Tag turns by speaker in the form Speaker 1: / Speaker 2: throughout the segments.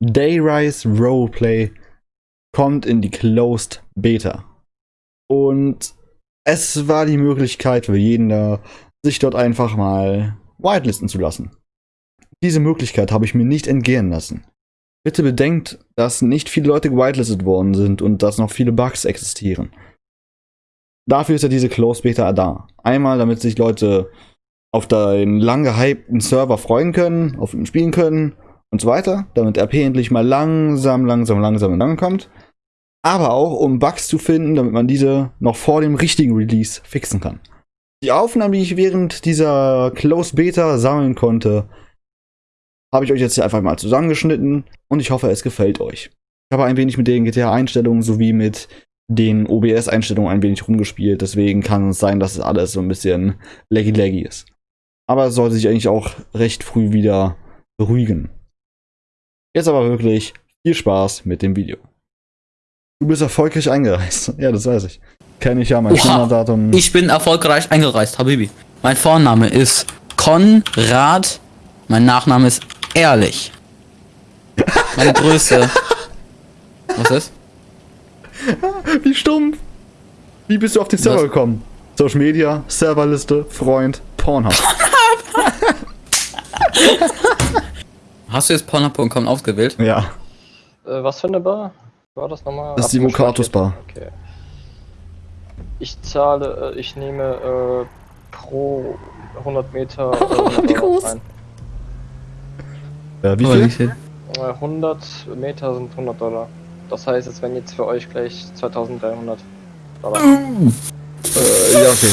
Speaker 1: Dayrise Roleplay kommt in die Closed Beta. Und es war die Möglichkeit für jeden da, sich dort einfach mal whitelisten zu lassen. Diese Möglichkeit habe ich mir nicht entgehen lassen. Bitte bedenkt, dass nicht viele Leute whitelisted worden sind und dass noch viele Bugs existieren. Dafür ist ja diese Closed Beta da. Einmal, damit sich Leute auf den lang gehypten Server freuen können, auf ihn spielen können und so weiter, damit RP endlich mal langsam, langsam, langsam in Gang kommt. Aber auch, um Bugs zu finden, damit man diese noch vor dem richtigen Release fixen kann. Die Aufnahmen, die ich während dieser Closed Beta sammeln konnte, habe ich euch jetzt einfach mal zusammengeschnitten und ich hoffe, es gefällt euch. Ich habe ein wenig mit den GTA-Einstellungen sowie mit den OBS-Einstellungen ein wenig rumgespielt, deswegen kann es sein, dass es alles so ein bisschen laggy-laggy ist. Aber es sollte sich eigentlich auch recht früh wieder beruhigen. Jetzt aber wirklich viel Spaß mit dem Video. Du bist erfolgreich eingereist. Ja, das weiß ich. Kenne ich ja mein
Speaker 2: Datum. Ich bin erfolgreich eingereist, Habibi. Mein Vorname ist Konrad. Mein Nachname ist Ehrlich. Meine Größe. Was ist?
Speaker 1: Wie stumpf. Wie bist du auf den Server Was? gekommen? Social Media, Serverliste, Freund, Pornhub.
Speaker 2: Hast du jetzt Pornhub.com ausgewählt?
Speaker 1: Ja.
Speaker 3: Äh, was für eine Bar? War das nochmal?
Speaker 1: Das ist die Mokatus Bar.
Speaker 3: Okay. Ich zahle, äh, ich nehme äh, pro 100 Meter äh, wie groß? Ein.
Speaker 1: Ja, wie viel?
Speaker 3: 100 Meter sind 100 Dollar. Das heißt, es wären jetzt für euch gleich 2300 Dollar.
Speaker 1: äh, ja, okay.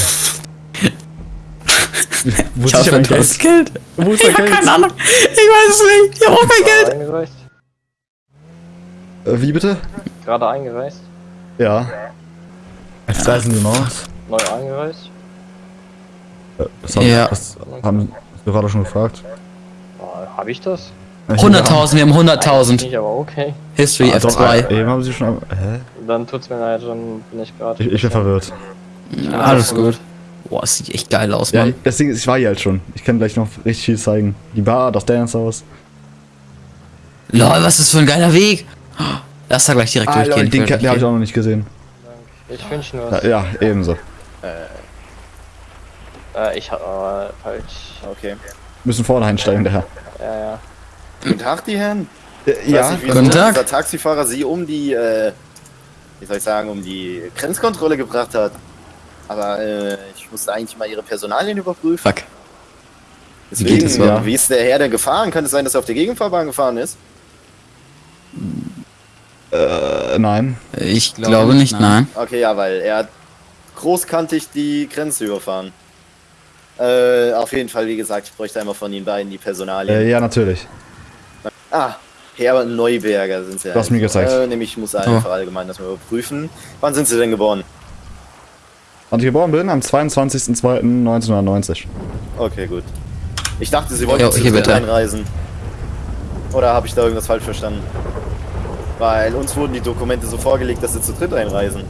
Speaker 2: Wo ist mein Geld? Geld? Wo ist ich Geld? keine Ahnung. Ich weiß es nicht. Ich hab auch kein Geld. Eingereicht.
Speaker 1: Äh, wie bitte?
Speaker 3: Gerade eingereist.
Speaker 1: Ja. Reisen Sie mal aus.
Speaker 3: Neu eingereist.
Speaker 1: Äh, das haben, ja. das haben Sie gerade schon gefragt.
Speaker 3: Habe ich das?
Speaker 2: 100.000, wir haben 100.000.
Speaker 3: Nicht, aber okay.
Speaker 2: History ah, F2.
Speaker 1: Eben haben sie schon. Hä?
Speaker 3: Dann tut's mir leid, dann bin ich gerade.
Speaker 1: Ich, ich bin verwirrt.
Speaker 2: Ja, alles gut. Boah, es sieht echt geil aus, Mann. Ja,
Speaker 1: deswegen, ich war hier halt schon. Ich kann gleich noch richtig viel zeigen. Die Bar, das Dance-Haus.
Speaker 2: Lol, was ist das für ein geiler Weg? Lass da gleich direkt ah, durchgehen.
Speaker 1: Den, den habe ich auch noch nicht gesehen.
Speaker 3: Ich wünsche nur was.
Speaker 1: Ja, ja ebenso. Äh,
Speaker 3: äh ich hab äh, falsch. Okay.
Speaker 1: Müssen vorne einsteigen, der Herr.
Speaker 3: Ja, ja.
Speaker 4: Guten Tag, die Herren.
Speaker 1: Äh, ja,
Speaker 4: nicht, guten Tag. Der Taxifahrer Sie um die, äh, wie soll ich sagen, um die Grenzkontrolle gebracht hat. Aber äh, ich musste eigentlich mal Ihre Personalien überprüfen.
Speaker 2: Fuck.
Speaker 4: Deswegen, wie, geht es, ja. wie ist der Herr denn gefahren? Kann es sein, dass er auf der Gegenfahrbahn gefahren ist?
Speaker 1: Äh, nein.
Speaker 2: Ich glaube, glaube nicht, nein.
Speaker 4: nein. Okay, ja, weil er hat großkantig die Grenze überfahren. Äh, auf jeden Fall, wie gesagt, ich bräuchte einmal von Ihnen beiden die Personalien.
Speaker 1: Äh, ja, natürlich.
Speaker 4: Ah, Herr Neuberger sind Sie.
Speaker 1: Du hast mir gezeigt.
Speaker 4: Äh, nämlich muss einfach oh. allgemein das mal überprüfen. Wann sind Sie denn geboren?
Speaker 1: Wann ich geboren bin? Am 22.02.1990.
Speaker 4: Okay, gut. Ich dachte, Sie wollten zu bitte. einreisen. Oder habe ich da irgendwas falsch verstanden? Weil uns wurden die Dokumente so vorgelegt, dass Sie zu dritt einreisen.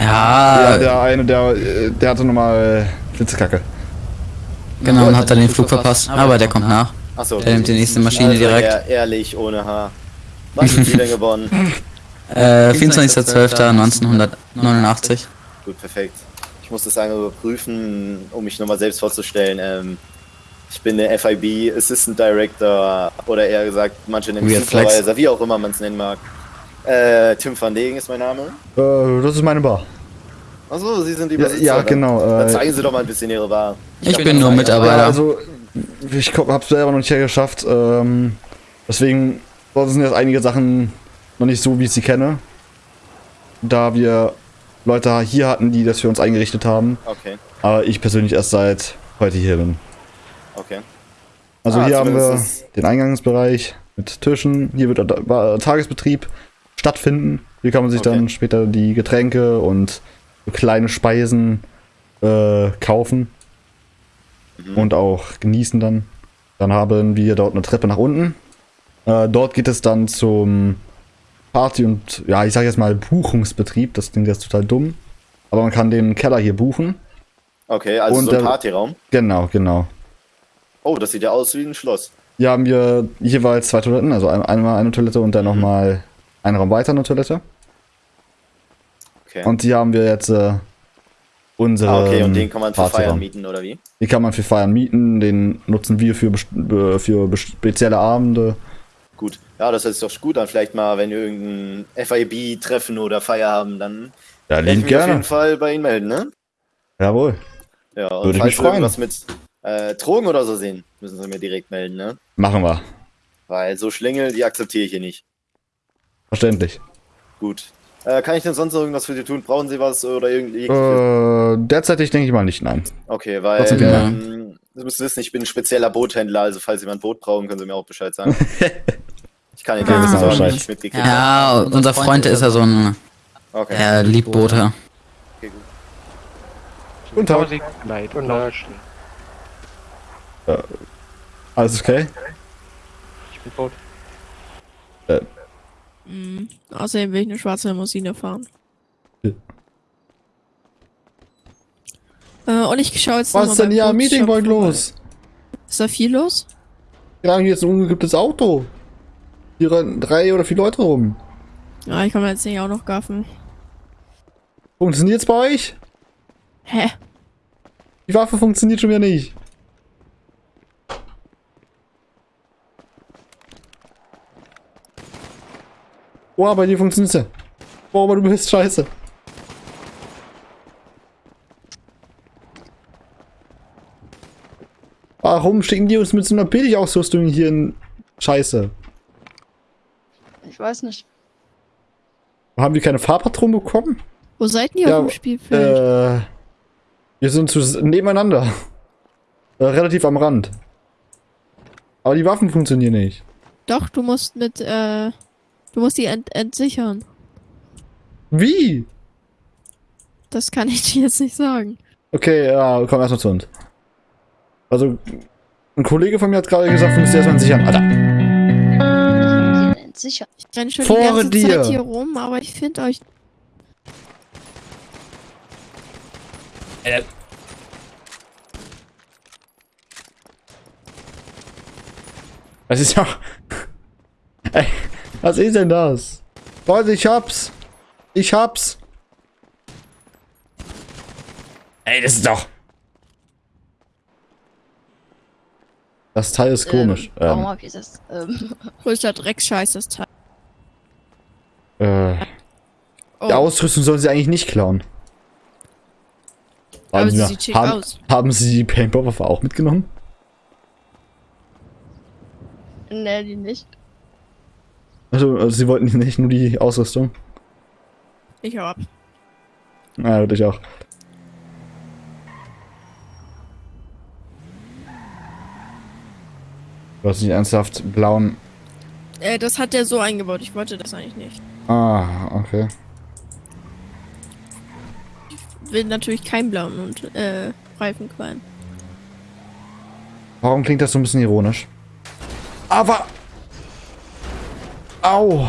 Speaker 2: Ja.
Speaker 1: ja der eine, der, der hatte nochmal Flitzekacke.
Speaker 2: Genau, und hat dann den Flug verpasst. Aber der kommt nach.
Speaker 4: Achso.
Speaker 2: Der nimmt die nächste Maschine also direkt.
Speaker 4: ehrlich, ohne Haar. Wann sind Sie denn geboren?
Speaker 2: Äh, 24.12.1989.
Speaker 4: Gut, perfekt. Ich muss das einmal überprüfen, um mich nochmal selbst vorzustellen. Ähm, ich bin der FIB Assistant Director oder eher gesagt, manche nennen mich Supervisor, wie auch immer man es nennen mag. Äh, Tim van Degen ist mein Name.
Speaker 1: Äh, das ist meine Bar.
Speaker 4: Achso, Sie sind die
Speaker 1: Besitzer. Ja, ja genau.
Speaker 4: Dann äh, zeigen Sie doch mal ein bisschen Ihre Bar.
Speaker 2: Ich, ich bin, bin nur Mitarbeiter. Ja,
Speaker 1: also, ich hab's selber noch nicht hergeschafft. Ähm, deswegen sind jetzt einige Sachen noch nicht so, wie ich sie kenne. Da wir Leute hier hatten, die das für uns eingerichtet haben.
Speaker 4: Okay.
Speaker 1: Aber ich persönlich erst seit heute hier bin.
Speaker 4: Okay.
Speaker 1: Also ah, hier haben wir den Eingangsbereich mit Tischen. Hier wird der Tagesbetrieb stattfinden. Hier kann man sich okay. dann später die Getränke und kleine Speisen äh, kaufen mhm. und auch genießen dann. Dann haben wir dort eine Treppe nach unten. Äh, dort geht es dann zum Party- und, ja, ich sage jetzt mal Buchungsbetrieb. Das klingt jetzt total dumm. Aber man kann den Keller hier buchen.
Speaker 4: Okay, also und so ein Partyraum?
Speaker 1: Genau, genau.
Speaker 4: Oh, das sieht ja aus wie ein Schloss.
Speaker 1: Hier haben wir jeweils zwei Toiletten, also einmal eine Toilette und dann mhm. nochmal einen Raum weiter eine Toilette. Okay. Und hier haben wir jetzt äh, unsere. Ah,
Speaker 4: okay, und den kann man für Feiern mieten, oder wie?
Speaker 1: Den kann man für Feiern mieten, den nutzen wir für, für spezielle Abende.
Speaker 4: Gut, ja, das ist doch gut an. Vielleicht mal, wenn wir irgendein FIB-Treffen oder Feier haben, dann
Speaker 1: ja, lieb gerne. auf
Speaker 4: jeden Fall bei Ihnen melden, ne?
Speaker 1: Jawohl.
Speaker 4: Ja, und Würde falls wir irgendwas mit äh, Drogen oder so sehen, müssen Sie mir direkt melden, ne?
Speaker 1: Machen wir.
Speaker 4: Weil so Schlingel, die akzeptiere ich hier nicht.
Speaker 1: Verständlich.
Speaker 4: Gut. Äh, kann ich denn sonst noch irgendwas für Sie tun? Brauchen Sie was oder irgendwie?
Speaker 1: Äh, derzeitig denke ich mal nicht, nein.
Speaker 4: Okay, weil ähm, Sie müssen wissen, ich bin ein spezieller Boothändler, also falls Sie mal ein Boot brauchen, können Sie mir auch Bescheid sagen. ich kann Ihnen ah.
Speaker 2: wissen, aber nicht mitgekriegt Ja, unser Freund ist ja so ein okay. äh, Liebbooter. Okay,
Speaker 1: gut. Guten Tag. Guten Tag. Äh, alles okay?
Speaker 3: Ich bin tot.
Speaker 5: Äh, Mhm. Außerdem will ich eine schwarze Limousine fahren. Ja. Äh, und ich schaue jetzt
Speaker 1: Was ist denn hier am Meeting Point los?
Speaker 5: Ist da viel los?
Speaker 1: Ja, hier ist ein ungekipptes Auto. Hier rennen drei oder vier Leute rum.
Speaker 5: Ja, ich kann jetzt nicht auch noch gaffen.
Speaker 1: Funktioniert's bei euch?
Speaker 5: Hä?
Speaker 1: Die Waffe funktioniert schon wieder nicht. Oh, bei dir funktioniert ja. Oh, aber du bist scheiße. Warum schicken die uns mit so einer Billigausrüstung hier in Scheiße?
Speaker 5: Ich weiß nicht.
Speaker 1: Haben wir keine Fahrpatronen bekommen?
Speaker 5: Wo seid ihr ja, auf dem Spielfeld?
Speaker 1: Äh, wir sind zu, nebeneinander. Äh, relativ am Rand. Aber die Waffen funktionieren nicht.
Speaker 5: Doch, du musst mit, äh, Du musst die ent entsichern.
Speaker 1: Wie?
Speaker 5: Das kann ich dir jetzt nicht sagen.
Speaker 1: Okay, ja, komm erstmal zu uns. Also, ein Kollege von mir hat gerade gesagt, du musst erstmal entsichern. Alter.
Speaker 5: Sicher. Ich renne schon
Speaker 1: Vor
Speaker 5: die ganze
Speaker 1: dir.
Speaker 5: Zeit hier rum, aber ich finde euch.
Speaker 1: Äh. Was ist ja. Ey. Was ist denn das? Leute, ich hab's. Ich hab's. Ey, das ist doch... Das Teil ist komisch. Ähm, warum ähm. hab ich das?
Speaker 5: Ähm. Größter Dreckscheiß, das Teil.
Speaker 1: Äh. Oh. Die Ausrüstung sollen sie eigentlich nicht klauen.
Speaker 5: Aber sie sieht schick
Speaker 1: haben,
Speaker 5: aus.
Speaker 1: Haben sie die Paintball-Waffe auch mitgenommen?
Speaker 5: Nee, die nicht.
Speaker 1: Also, also sie wollten nicht nur die Ausrüstung.
Speaker 5: Ich hau ab.
Speaker 1: Ja, würde ich auch. Du hast nicht ernsthaft blauen.
Speaker 5: Äh, das hat der so eingebaut. Ich wollte das eigentlich nicht.
Speaker 1: Ah, okay.
Speaker 5: Ich will natürlich keinen blauen und äh, Reifenqualm.
Speaker 1: Warum klingt das so ein bisschen ironisch? Aber Au!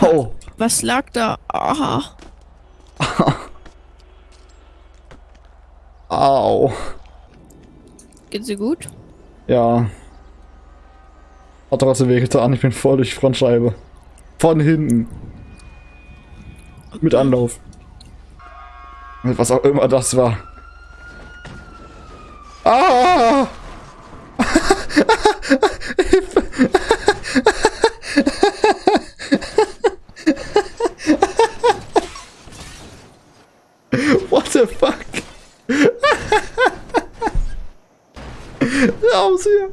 Speaker 5: Au! Was lag da? Aha.
Speaker 1: Au.
Speaker 5: Geht's dir gut?
Speaker 1: Ja. Hat trotzdem wehgetan. Ich bin voll durch Frontscheibe. Von hinten. Mit Anlauf. Mit was auch immer das war. Ah! what the fuck? Raus hier!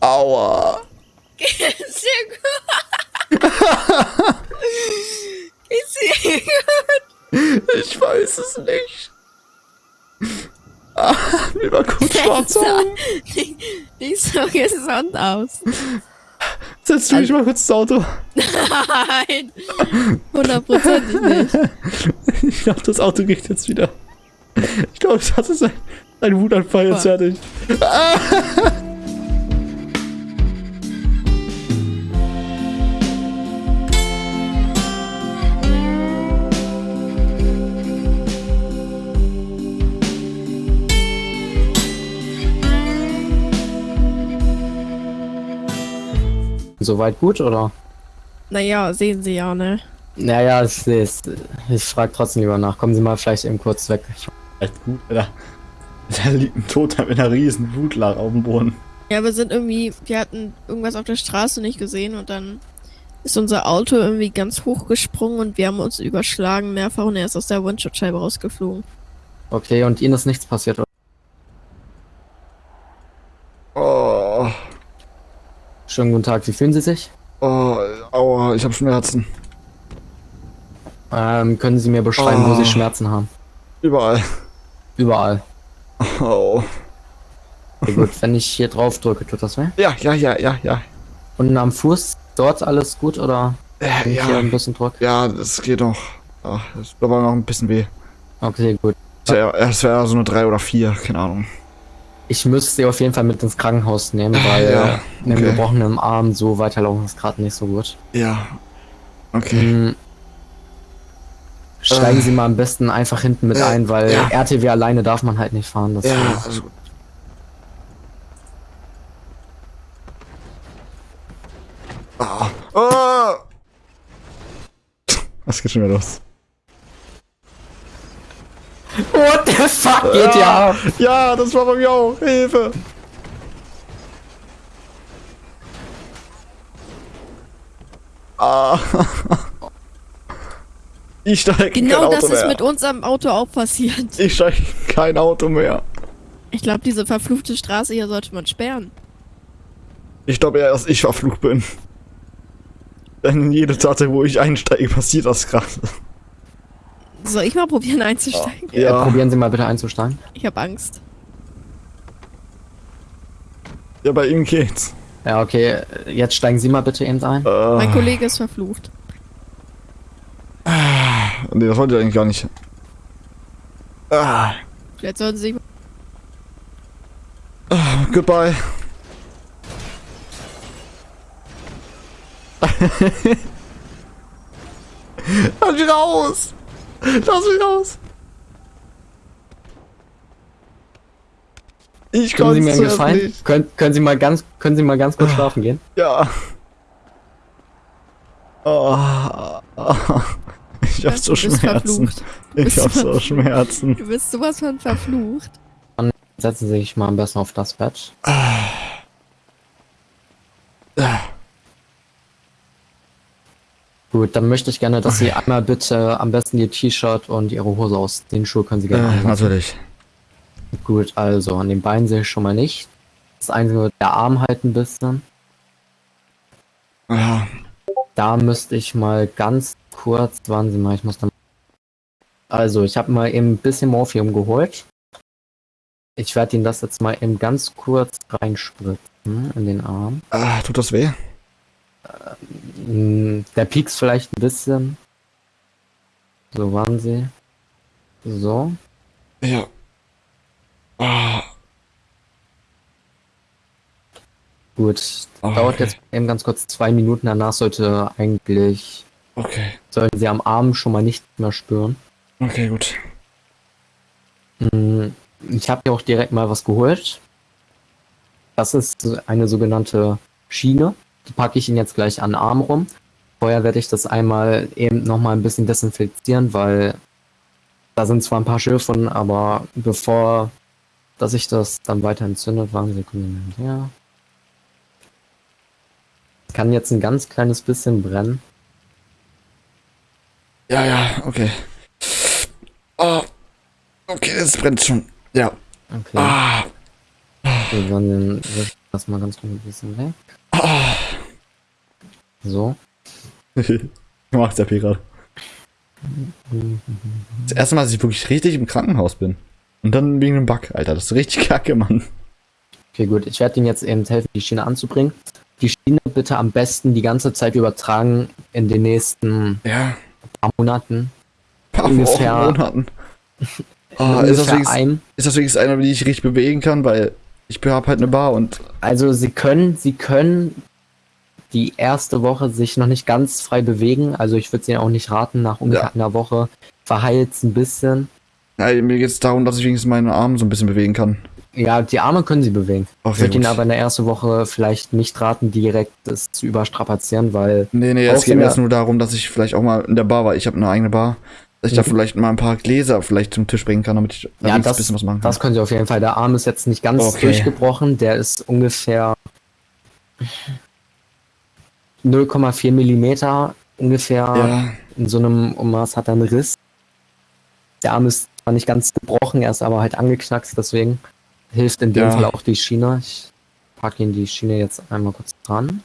Speaker 1: Aua!
Speaker 5: Sehr gut! Sehr gut!
Speaker 1: Ich weiß es nicht. Ah, mir war kurz schwarz
Speaker 5: Nicht, nicht so gesund aus.
Speaker 1: Setz du mich mal kurz ins Auto.
Speaker 5: Nein! Hundertprozentig nicht.
Speaker 1: Ich glaube, das Auto geht jetzt wieder. Ich glaube, es hat ein, Wutanfall jetzt fertig. Ah!
Speaker 6: Soweit gut, oder?
Speaker 5: Naja, sehen Sie ja, ne?
Speaker 6: Naja, ich, ich, ich frage trotzdem lieber nach. Kommen Sie mal vielleicht eben kurz weg.
Speaker 1: Echt gut, Alter. Da liegt ein Toter mit einer riesen Blutlache auf dem Boden.
Speaker 5: Ja, wir sind irgendwie, wir hatten irgendwas auf der Straße nicht gesehen und dann ist unser Auto irgendwie ganz hoch gesprungen und wir haben uns überschlagen mehrfach und er ist aus der Windschutzscheibe rausgeflogen.
Speaker 6: Okay, und Ihnen ist nichts passiert, oder?
Speaker 1: Oh,
Speaker 6: Schönen guten Tag, wie fühlen Sie sich?
Speaker 1: Oh, ich habe Schmerzen.
Speaker 6: Ähm, können Sie mir beschreiben, wo
Speaker 1: Oh.
Speaker 6: Sie Schmerzen haben?
Speaker 1: Überall.
Speaker 6: Überall.
Speaker 1: Oh.
Speaker 6: Okay, gut, wenn ich hier drauf drücke, tut das weh?
Speaker 1: Ja, ja, ja, ja, ja.
Speaker 6: Und am Fuß, dort alles gut, oder?
Speaker 1: Äh, ja,
Speaker 6: ein bisschen drück?
Speaker 1: ja, das geht noch. Ach, das aber noch ein bisschen weh.
Speaker 6: Okay, gut.
Speaker 1: Es wäre wär so eine drei oder vier, keine Ahnung.
Speaker 6: Ich müsste Sie auf jeden Fall mit ins Krankenhaus nehmen, weil
Speaker 1: Ja,
Speaker 6: äh, mit
Speaker 1: okay.
Speaker 6: dem gebrochenen Arm so weiterlaufen ist gerade nicht so gut.
Speaker 1: Ja. Okay.
Speaker 6: Hm. Steigen
Speaker 1: Äh.
Speaker 6: Sie mal am besten einfach hinten mit
Speaker 1: Äh,
Speaker 6: ein, weil
Speaker 1: ja.
Speaker 6: RTW alleine darf man halt nicht fahren. Das
Speaker 1: Ja, also gut. Ah. Ah. Was geht schon wieder los?
Speaker 6: What the fuck geht ja?
Speaker 1: Ja, das war bei mir auch. Hilfe. Ah. Ich steige kein
Speaker 5: Genau
Speaker 1: Auto
Speaker 5: das ist
Speaker 1: mehr.
Speaker 5: mit unserem Auto auch passiert.
Speaker 1: Ich steige kein Auto mehr.
Speaker 5: Ich glaube, diese verfluchte Straße hier sollte man sperren.
Speaker 1: Ich glaube eher, dass ich verflucht bin. Denn jede Tate, wo ich einsteige, passiert das gerade.
Speaker 5: Soll ich mal probieren einzusteigen?
Speaker 6: Äh, probieren Sie mal bitte einzusteigen.
Speaker 5: Ich habe Angst.
Speaker 1: Ja, bei ihm geht's.
Speaker 6: Ja, okay. Jetzt steigen Sie mal bitte eben ein.
Speaker 1: Äh,
Speaker 5: Mein Kollege ist verflucht.
Speaker 1: nee, das wollte ich eigentlich gar nicht. Ah,
Speaker 5: Vielleicht sollten Sie sich
Speaker 1: goodbye. Mich raus! Lass mich raus! Ich
Speaker 6: Können Sie mir einen Gefallen?
Speaker 1: nicht.
Speaker 6: Können, können Sie mal ganz, können Sie mal ganz kurz schlafen gehen?
Speaker 1: Ja. Oh, ich hab so Schmerzen. Ich hab so. Schmerzen.
Speaker 5: Du bist sowas von verflucht.
Speaker 6: Setzen Sie sich mal am besten auf das Bett. Gut, dann möchte ich gerne, dass Sie einmal bitte am besten Ihr T-Shirt und Ihre Hose aus den Schuhe können Sie gerne
Speaker 1: Äh, natürlich.
Speaker 6: Gut, also an den Beinen sehe ich schon mal nicht. Das einzige, der Arm halt ein bisschen.
Speaker 1: Ja.
Speaker 6: Da müsste ich mal ganz kurz, warten Sie mal, ich muss dann. Also, ich habe mal eben ein bisschen Morphium geholt. Ich werde Ihnen das jetzt mal eben ganz kurz reinspritzen in den Arm.
Speaker 1: Ah, tut das weh?
Speaker 6: Mm, Der piekst vielleicht ein bisschen. So waren sie. So.
Speaker 1: Ja. Ah,
Speaker 6: Gut.
Speaker 1: Oh,
Speaker 6: Dauert
Speaker 1: okay.
Speaker 6: jetzt eben ganz kurz zwei Minuten. Danach sollte eigentlich,
Speaker 1: okay.
Speaker 6: sollten sie am Arm schon mal nichts mehr spüren.
Speaker 1: Okay, gut.
Speaker 6: Mm, Ich habe ja auch direkt mal was geholt. Das ist eine sogenannte Schiene. Packe ich Ihnen jetzt gleich an den Arm rum. Vorher werde ich das einmal eben nochmal ein bisschen desinfizieren, weil da sind zwar ein paar Schürfen, aber bevor dass sich das dann weiter entzündet, waren Sekunden her. Kann jetzt ein ganz kleines bisschen brennen.
Speaker 1: Ja, ja, okay. Oh. Okay, es brennt schon. Ja.
Speaker 6: Okay,
Speaker 1: Ah.
Speaker 6: wir wisch ich das mal ganz gut ein bisschen weg.
Speaker 1: Ah.
Speaker 6: So.
Speaker 1: Macht der gerade. Das erste Mal, dass ich wirklich richtig im Krankenhaus bin. Und dann wegen dem Bug, Alter. Das ist richtig kacke, Mann.
Speaker 6: Okay, gut. Ich werde Ihnen jetzt eben helfen, die Schiene anzubringen. Die Schiene bitte am besten die ganze Zeit übertragen in den nächsten
Speaker 1: Ja.
Speaker 6: paar Monaten.
Speaker 1: Paar
Speaker 6: Ungefähr-
Speaker 1: Wochen, Monaten. Ah, ist, das wenigstens, ist das wenigstens einer, die ich richtig bewegen kann? Weil ich habe halt eine Bar und.
Speaker 6: Also Sie können, Sie können die erste Woche sich noch nicht ganz frei bewegen. Also ich würde Sie auch nicht raten, nach ungefähr
Speaker 1: Ja.
Speaker 6: einer Woche verheilt ein bisschen.
Speaker 1: Ja, mir geht es darum, dass ich wenigstens meine Arme so ein bisschen bewegen kann.
Speaker 6: Ja, die Arme können sie bewegen. Ich würde Ihnen aber in der ersten Woche vielleicht nicht raten, direkt das zu überstrapazieren, weil
Speaker 1: Nee, nee, es geht mir jetzt nur darum, dass ich vielleicht auch mal in der Bar war. Ich habe eine eigene Bar. Dass ich da vielleicht mal ein paar Gläser vielleicht zum Tisch bringen kann, damit ich
Speaker 6: Ja, das-
Speaker 1: ein bisschen was machen kann.
Speaker 6: das können Sie auf jeden Fall. Der Arm ist jetzt nicht ganz
Speaker 1: Okay.
Speaker 6: durchgebrochen, der ist ungefähr 0,4 Millimeter ungefähr
Speaker 1: ja,
Speaker 6: in so einem Ummaß hat er einen Riss. Der Arm ist zwar nicht ganz gebrochen, er ist aber halt angeknackst, deswegen hilft in dem
Speaker 1: Ja.
Speaker 6: Fall auch die Schiene. Ich packe Ihnen die Schiene jetzt einmal kurz dran.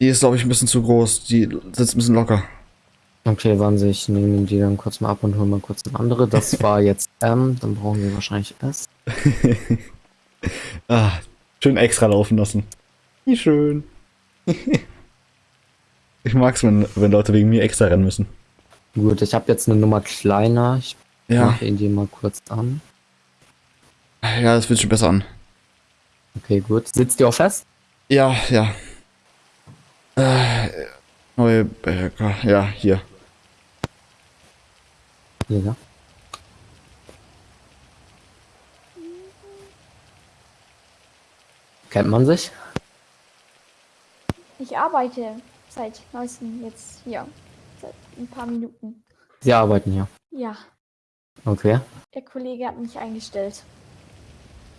Speaker 1: die ist, glaube ich, ein bisschen zu groß. Die sitzt ein bisschen locker.
Speaker 6: Okay, Sie, ich nehme die dann kurz mal ab und hole mal kurz eine andere. Das war jetzt M, dann brauchen wir wahrscheinlich S.
Speaker 1: ah, schön extra laufen lassen. Wie schön. ich mag's, wenn, wenn Leute wegen mir extra rennen müssen.
Speaker 6: Gut, ich habe jetzt eine Nummer kleiner. Ich
Speaker 1: Ja,
Speaker 6: mache Ihnen die mal kurz an.
Speaker 1: ja, das fühlt sich besser an.
Speaker 6: Okay, gut. Sitzt die auch fest?
Speaker 1: Ja, ja. Äh, neue, äh, ja, hier.
Speaker 6: Ja. Kennt man sich?
Speaker 7: Ich arbeite seit neuestem jetzt hier. Seit ein paar Minuten.
Speaker 6: Sie arbeiten hier.
Speaker 7: Ja,
Speaker 6: Okay.
Speaker 7: der Kollege hat mich eingestellt.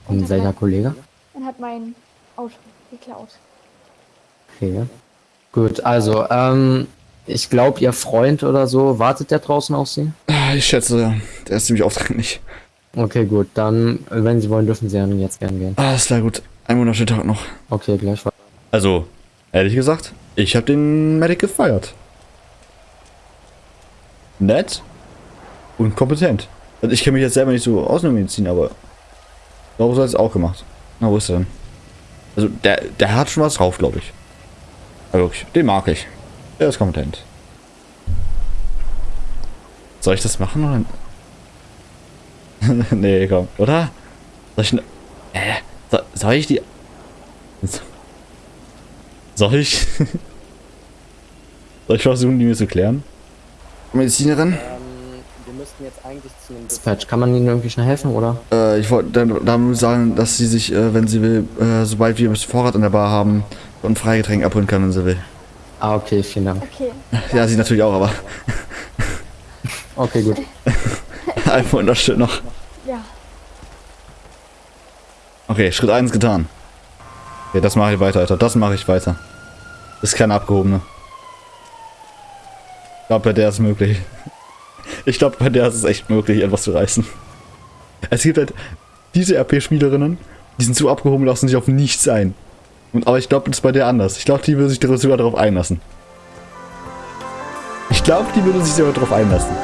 Speaker 6: Und welcher
Speaker 7: mein-
Speaker 6: Kollege?
Speaker 7: Und hat mein Auto geklaut.
Speaker 6: Okay. Gut, also, ähm, ich glaube, Ihr Freund oder so, wartet der draußen auf Sie?
Speaker 1: Ah, Ich schätze, der ist ziemlich aufdringlich.
Speaker 6: Okay, gut, dann, wenn Sie wollen, dürfen Sie dann jetzt gern gehen.
Speaker 1: Alles klar, gut. Ein wunderschönen Tag noch.
Speaker 6: Okay, gleich weiter.
Speaker 1: Also, ehrlich gesagt, ich habe den Medic gefeiert. Nett und kompetent. Also ich kenne mich jetzt selber nicht so aus der Medizin, aber ich glaube, so hat es auch gemacht. Na, wo ist er denn? Also, der, der hat schon was drauf, glaube ich. Aber wirklich, den mag ich. Der ist kompetent. Soll ich das machen oder? nee, komm, oder? Soll ich. Äh, soll, soll ich die. Soll ich? Soll ich versuchen, die mir zu klären? Medizinerin?
Speaker 6: Müssten jetzt eigentlich zu einem Dispatch. Kann man Ihnen irgendwie schnell helfen, oder?
Speaker 1: Äh, ich wollte dann da nur sagen, dass sie sich, äh, wenn sie will, äh, sobald wir das Vorrat in der Bar haben, ein Freigetränk abholen kann, wenn sie will.
Speaker 6: Ah, okay, vielen Dank.
Speaker 7: Okay.
Speaker 1: Ja, sie natürlich auch, aber
Speaker 6: Okay, gut.
Speaker 1: einfach unterstützt noch.
Speaker 7: Ja.
Speaker 1: Okay, Schritt 1 getan. Okay, das mache ich weiter, Alter. Das mache ich weiter. Ist keine abgehobene. Ich glaube, bei der ist möglich. Ich glaube, bei der ist es echt möglich, etwas zu reißen. Es gibt halt diese RP-Spielerinnen, die sind so abgehoben, lassen sich auf nichts ein. Und, aber ich glaube, das ist bei der anders. Ich glaube, die würde sich sogar darauf einlassen. Ich glaube, die würde sich sogar darauf einlassen.